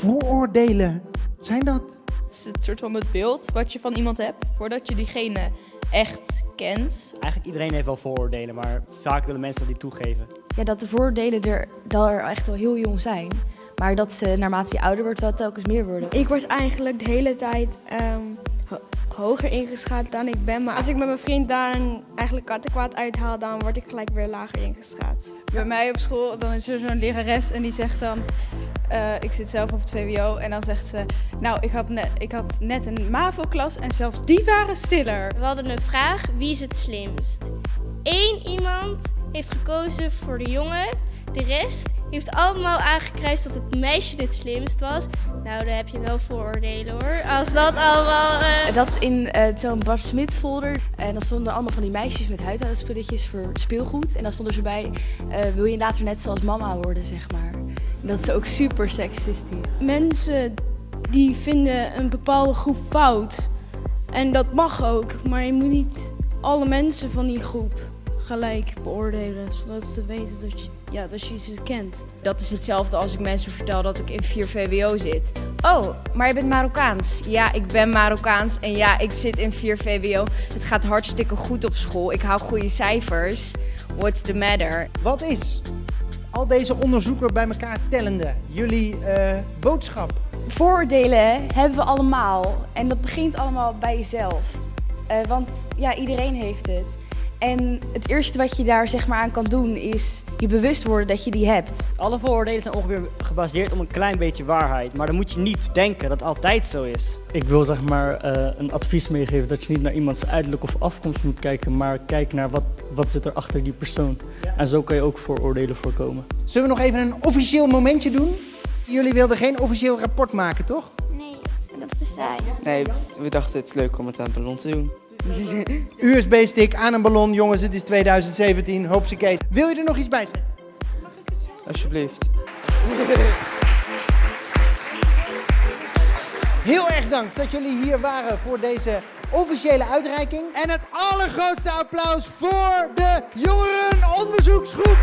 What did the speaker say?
vooroordelen zijn dat? Het is het soort van het beeld wat je van iemand hebt voordat je diegene echt kent. Eigenlijk iedereen heeft wel vooroordelen, maar vaak willen mensen dat niet toegeven. Ja, dat de voordelen er, dat er echt wel heel jong zijn. Maar dat ze naarmate je ouder wordt wel telkens meer worden. Ik word eigenlijk de hele tijd ehm, hoger ingeschat dan ik ben. Maar als ik met mijn vriend dan eigenlijk kattenkwaad uithaal, dan word ik gelijk weer lager ingeschat. Bij mij op school dan is er zo'n lerares en die zegt dan... eh, ik zit zelf op het VWO en dan zegt ze... Nou, ik had, net, ik had net een MAVO-klas en zelfs die waren stiller. We hadden een vraag, wie is het slimst? Eén iemand heeft gekozen voor de jongen. De rest heeft allemaal aangekruist dat het meisje het slimst was. Nou, daar heb je wel vooroordelen hoor. Als dat allemaal... eh, Dat in eh, zo'n Bart Smit folder. En dan stonden allemaal van die meisjes met huidhoudspulletjes voor speelgoed. En dan stonden ze bij, eh, wil je later net zoals mama worden, zeg maar. En dat is ook super seksistisch. Mensen die vinden een bepaalde groep fout. En dat mag ook, maar je moet niet alle mensen van die groep gelijk beoordelen. Zodat ze weten dat je, ja, dat je ze kent. Dat is hetzelfde als ik mensen vertel dat ik in 4 VWO zit. Oh, maar je bent Marokkaans. Ja, ik ben Marokkaans en ja, ik zit in 4 VWO. Het gaat hartstikke goed op school. Ik haal goede cijfers. What's the matter? Wat is al deze onderzoeken bij elkaar tellende jullie eh, boodschap? Vooroordelen hebben we allemaal. En dat begint allemaal bij jezelf. Eh, want ja, iedereen heeft het. En het eerste wat je daar zeg maar aan kan doen is je bewust worden dat je die hebt. Alle vooroordelen zijn ongeveer gebaseerd op een klein beetje waarheid. Maar dan moet je niet denken dat het altijd zo is. Ik wil zeg maar eh, een advies meegeven dat je niet naar iemands uiterlijk of afkomst moet kijken, maar kijk naar wat, wat zit er achter die persoon. En zo kan je ook vooroordelen voorkomen. Zullen we nog even een officieel momentje doen? Jullie wilden geen officieel rapport maken, toch? nee, dat is te saai. Nee, we dachten het is leuk om het aan het ballon te doen. USB-stick aan een ballon, jongens, het is 2017, hoopsie Wil je er nog iets bij zeggen? Alsjeblieft. Heel erg dank dat jullie hier waren voor deze officiële uitreiking. En het allergrootste applaus voor de jongerenonderzoeksgroep.